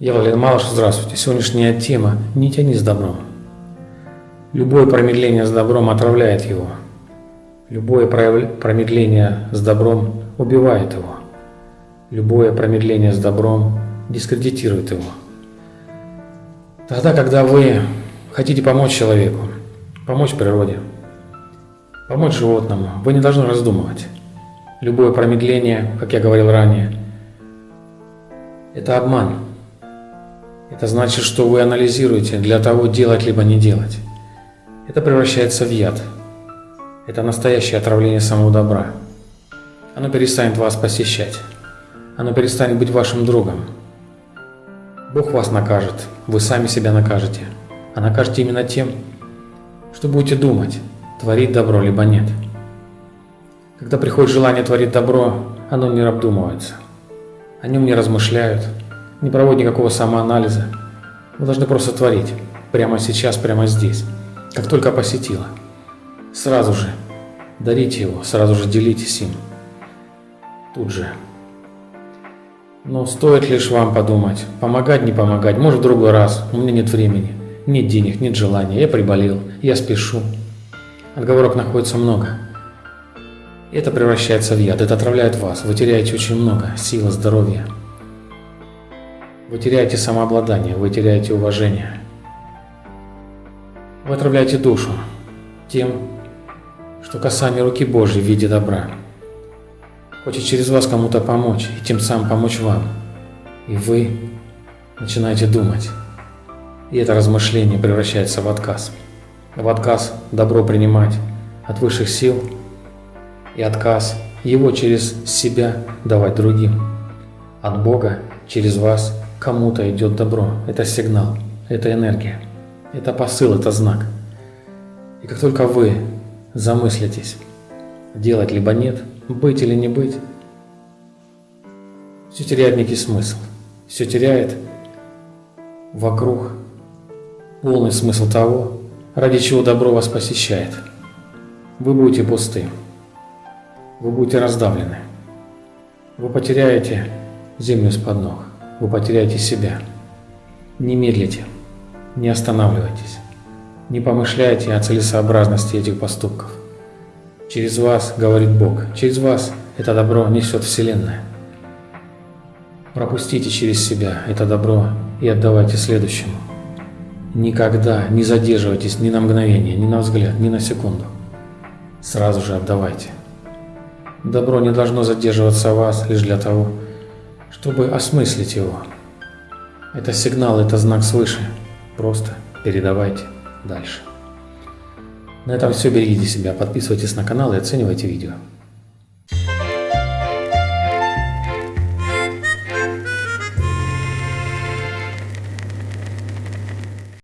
Валерий Малыш, здравствуйте. Сегодняшняя тема «Не тяни с добром». Любое промедление с добром отравляет его. Любое промедление с добром убивает его. Любое промедление с добром дискредитирует его. Тогда, когда вы хотите помочь человеку, помочь природе, помочь животному, вы не должны раздумывать. Любое промедление, как я говорил ранее, это обман – это значит, что вы анализируете для того, делать либо не делать. Это превращается в яд. Это настоящее отравление самого добра. Оно перестанет вас посещать. Оно перестанет быть вашим другом. Бог вас накажет, вы сами себя накажете. А накажете именно тем, что будете думать, творить добро либо нет. Когда приходит желание творить добро, оно не обдумывается. О нем не размышляют, не проводит никакого самоанализа. Вы должны просто творить. Прямо сейчас, прямо здесь. Как только посетила. Сразу же дарите его, сразу же делитесь им. Тут же. Но стоит лишь вам подумать, помогать, не помогать, может в другой раз, у меня нет времени, нет денег, нет желания, я приболел, я спешу. Отговорок находится много. Это превращается в яд, это отравляет вас, вы теряете очень много силы, здоровья. Вы теряете самообладание, вы теряете уважение. Вы отравляете душу тем, что касание руки Божьей в виде добра. Хочет через вас кому-то помочь и тем самым помочь вам. И вы начинаете думать. И это размышление превращается в отказ. В отказ добро принимать от высших сил и отказ его через себя давать другим. От Бога через вас Кому-то идет добро, это сигнал, это энергия, это посыл, это знак. И как только вы замыслитесь, делать либо нет, быть или не быть, все теряет некий смысл, все теряет вокруг полный смысл того, ради чего добро вас посещает. Вы будете пусты, вы будете раздавлены, вы потеряете землю с-под ног вы потеряете себя. Не медлите, не останавливайтесь, не помышляйте о целесообразности этих поступков. Через вас говорит Бог, через вас это добро несет Вселенная. Пропустите через себя это добро и отдавайте следующему. Никогда не задерживайтесь ни на мгновение, ни на взгляд, ни на секунду. Сразу же отдавайте. Добро не должно задерживаться в вас лишь для того, чтобы осмыслить его. Это сигнал, это знак свыше. Просто передавайте дальше. На этом все. Берегите себя, подписывайтесь на канал и оценивайте видео.